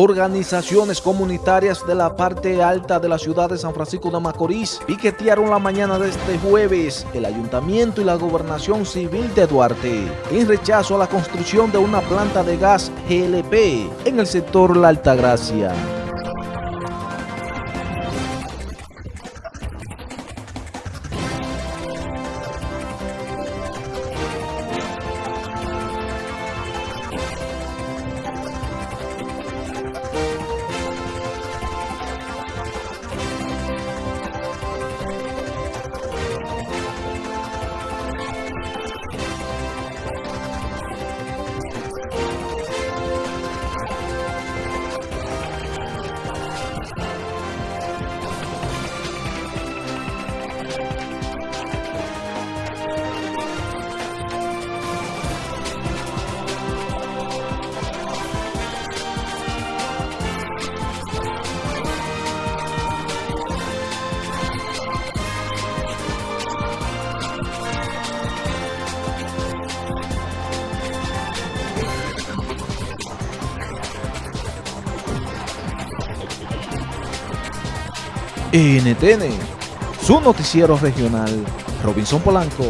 Organizaciones comunitarias de la parte alta de la ciudad de San Francisco de Macorís piquetearon la mañana de este jueves el ayuntamiento y la gobernación civil de Duarte en rechazo a la construcción de una planta de gas GLP en el sector La Altagracia. NTN, su noticiero regional, Robinson Polanco.